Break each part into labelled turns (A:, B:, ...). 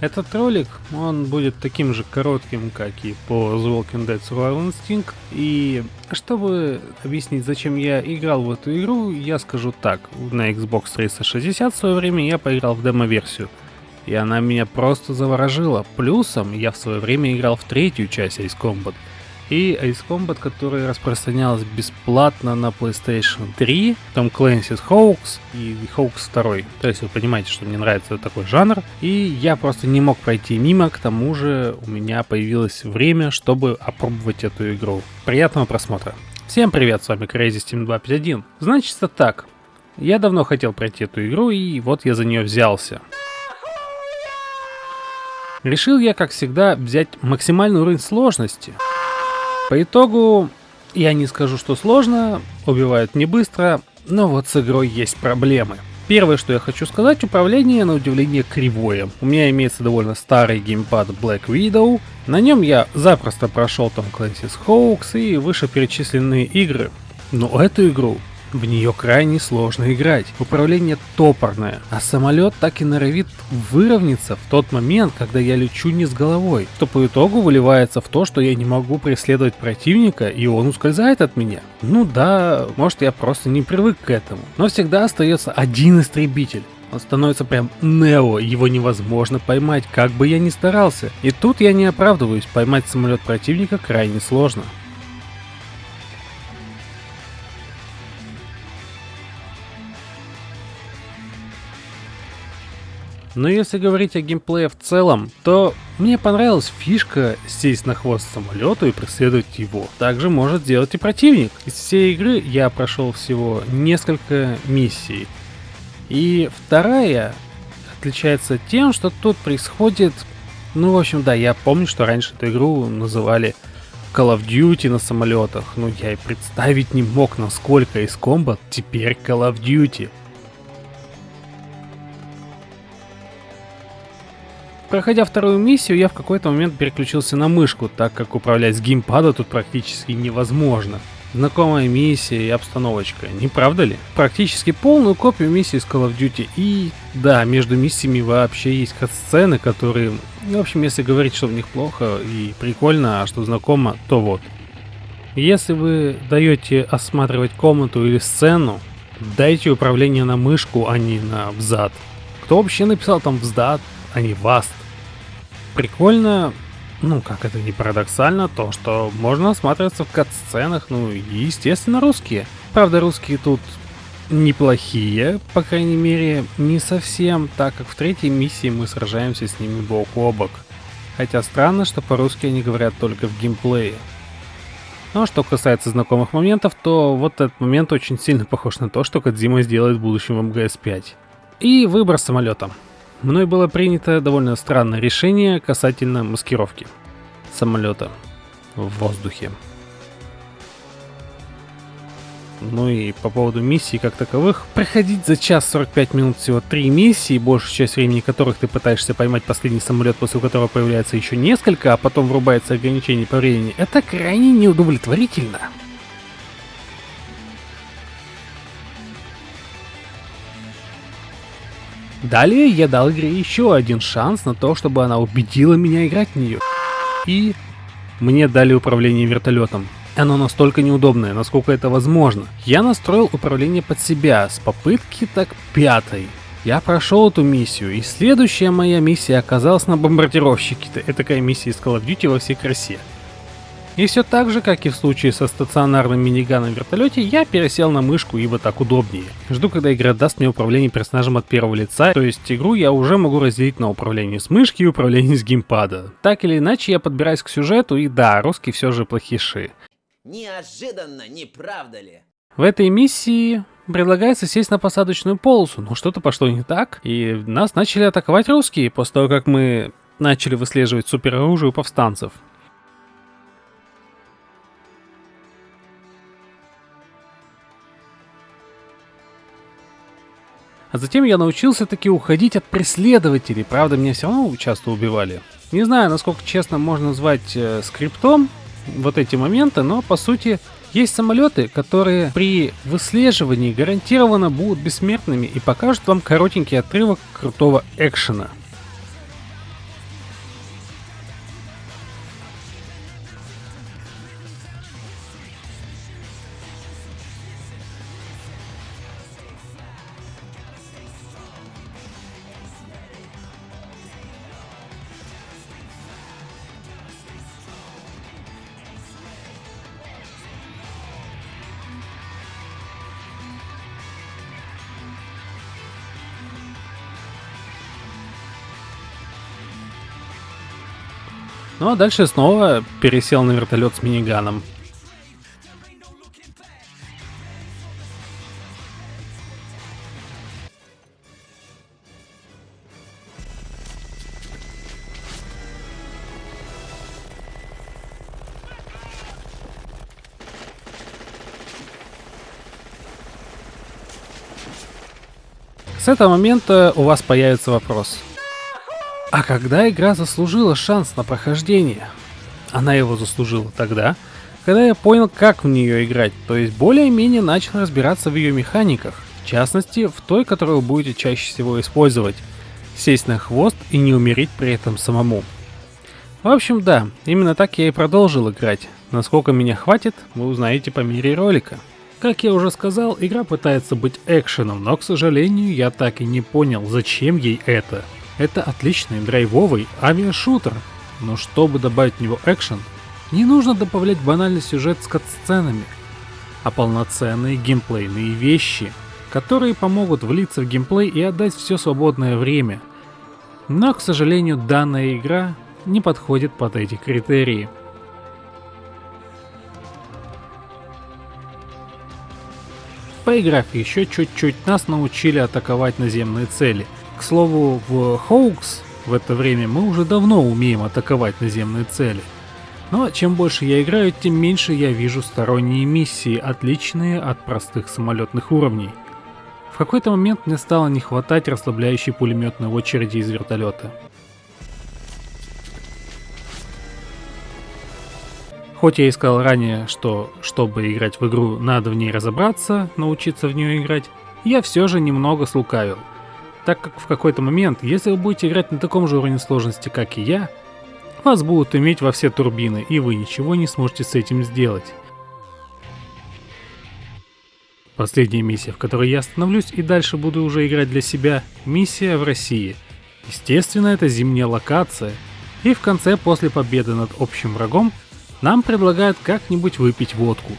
A: Этот ролик, он будет таким же коротким, как и по The Walking Dead Survival Instinct. И чтобы объяснить, зачем я играл в эту игру, я скажу так. На Xbox 360 в свое время я поиграл в демо-версию. И она меня просто заворожила. Плюсом я в свое время играл в третью часть Ace Combat – и Ace Combat, которая распространялась бесплатно на PlayStation 3, Tom Clancy's Hoax и Hoax 2. То есть вы понимаете, что мне нравится такой жанр, и я просто не мог пройти мимо, к тому же у меня появилось время, чтобы опробовать эту игру. Приятного просмотра! Всем привет, с вами Crazy Steam 251. Значит так, я давно хотел пройти эту игру, и вот я за нее взялся. Решил я, как всегда, взять максимальный уровень сложности – по итогу, я не скажу, что сложно, убивают не быстро, но вот с игрой есть проблемы. Первое, что я хочу сказать, управление на удивление кривое. У меня имеется довольно старый геймпад Black Widow. На нем я запросто прошел там Clancy's Hoax и вышеперечисленные игры. Но эту игру в нее крайне сложно играть. Управление топорное, а самолет так и норовит выровняться в тот момент, когда я лечу не с головой, что по итогу выливается в то, что я не могу преследовать противника и он ускользает от меня. Ну да, может я просто не привык к этому, но всегда остается один истребитель. Он становится прям Нео, его невозможно поймать, как бы я ни старался. И тут я не оправдываюсь, поймать самолет противника крайне сложно. Но если говорить о геймплее в целом, то мне понравилась фишка сесть на хвост самолета и преследовать его. Также может сделать и противник. Из всей игры я прошел всего несколько миссий. И вторая отличается тем, что тут происходит... Ну, в общем, да, я помню, что раньше эту игру называли Call of Duty на самолетах. Ну, я и представить не мог, насколько из Combat теперь Call of Duty. Проходя вторую миссию, я в какой-то момент переключился на мышку, так как управлять с геймпада тут практически невозможно. Знакомая миссия и обстановочка, не правда ли? Практически полную копию миссии с Call of Duty. И да, между миссиями вообще есть сцены, которые, в общем, если говорить, что в них плохо и прикольно, а что знакомо, то вот. Если вы даете осматривать комнату или сцену, дайте управление на мышку, а не на взад. Кто вообще написал там взад, а не васт? Прикольно, ну, как это не парадоксально, то, что можно осматриваться в кат-сценах, ну, и, естественно, русские. Правда, русские тут неплохие, по крайней мере, не совсем, так как в третьей миссии мы сражаемся с ними бок о бок. Хотя странно, что по-русски они говорят только в геймплее. Но что касается знакомых моментов, то вот этот момент очень сильно похож на то, что Кадзима сделает в будущем в МГС-5. И выбор самолета мной было принято довольно странное решение касательно маскировки самолета в воздухе. Ну и по поводу миссий как таковых, проходить за час 45 минут всего 3 миссии, большую часть времени которых ты пытаешься поймать последний самолет, после которого появляется еще несколько, а потом врубается ограничение по времени, это крайне неудовлетворительно. Далее я дал игре еще один шанс на то, чтобы она убедила меня играть в нее. И мне дали управление вертолетом. Оно настолько неудобное, насколько это возможно. Я настроил управление под себя с попытки так пятой. Я прошел эту миссию, и следующая моя миссия оказалась на бомбардировщике. Это такая миссия из Call of Duty во всей красе. И все так же, как и в случае со стационарным миниганом в вертолете, я пересел на мышку, ибо так удобнее. Жду, когда игра даст мне управление персонажем от первого лица, то есть игру я уже могу разделить на управление с мышки и управление с геймпада. Так или иначе, я подбираюсь к сюжету, и да, русские все же плохиши.
B: Неожиданно, не правда ли?
A: В этой миссии предлагается сесть на посадочную полосу, но что-то пошло не так, и нас начали атаковать русские после того, как мы начали выслеживать супероружие у повстанцев. А затем я научился таки уходить от преследователей, правда меня все равно часто убивали. Не знаю, насколько честно можно назвать э, скриптом вот эти моменты, но по сути есть самолеты, которые при выслеживании гарантированно будут бессмертными и покажут вам коротенький отрывок крутого экшена. Ну а дальше снова пересел на вертолет с миниганом. С этого момента у вас появится вопрос. А когда игра заслужила шанс на прохождение? Она его заслужила тогда, когда я понял, как в нее играть, то есть более-менее начал разбираться в ее механиках, в частности, в той, которую будете чаще всего использовать. Сесть на хвост и не умереть при этом самому. В общем, да, именно так я и продолжил играть. Насколько меня хватит, вы узнаете по мере ролика. Как я уже сказал, игра пытается быть экшеном, но, к сожалению, я так и не понял, зачем ей это. Это отличный драйвовый авиашутер, но чтобы добавить в него экшен, не нужно добавлять банальный сюжет с катсценами, а полноценные геймплейные вещи, которые помогут влиться в геймплей и отдать все свободное время. Но, к сожалению, данная игра не подходит под эти критерии. Поиграв еще чуть-чуть, нас научили атаковать наземные цели. К слову, в Хоукс в это время мы уже давно умеем атаковать наземные цели. Но чем больше я играю, тем меньше я вижу сторонние миссии, отличные от простых самолетных уровней. В какой-то момент мне стало не хватать расслабляющей пулеметной очереди из вертолета. Хоть я и сказал ранее, что чтобы играть в игру, надо в ней разобраться, научиться в нее играть, я все же немного слукавил. Так как в какой-то момент, если вы будете играть на таком же уровне сложности, как и я, вас будут иметь во все турбины, и вы ничего не сможете с этим сделать. Последняя миссия, в которой я остановлюсь и дальше буду уже играть для себя, миссия в России. Естественно, это зимняя локация, и в конце, после победы над общим врагом, нам предлагают как-нибудь выпить водку.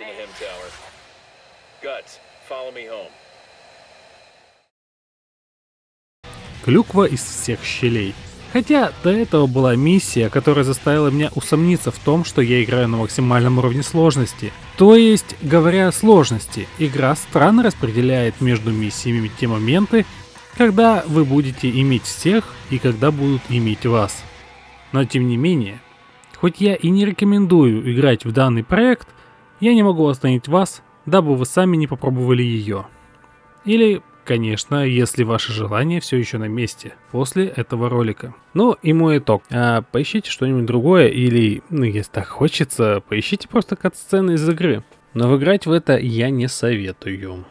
C: To him, Tower. Guts, follow me home.
A: Клюква из всех щелей. Хотя до этого была миссия, которая заставила меня усомниться в том, что я играю на максимальном уровне сложности. То есть, говоря о сложности, игра странно распределяет между миссиями те моменты, когда вы будете иметь всех и когда будут иметь вас. Но тем не менее, хоть я и не рекомендую играть в данный проект, я не могу остановить вас, дабы вы сами не попробовали ее. Или Конечно, если ваше желание все еще на месте после этого ролика. Ну и мой итог. А, поищите что-нибудь другое или, ну если так хочется, поищите просто кат-сцены из игры. Но играть в это я не советую.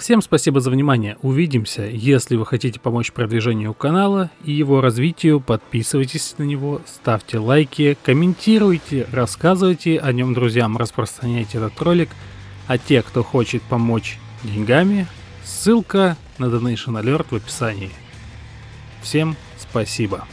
A: Всем спасибо за внимание, увидимся. Если вы хотите помочь продвижению канала и его развитию, подписывайтесь на него, ставьте лайки, комментируйте, рассказывайте о нем друзьям, распространяйте этот ролик. А те, кто хочет помочь деньгами, ссылка на Donation Alert в описании. Всем спасибо.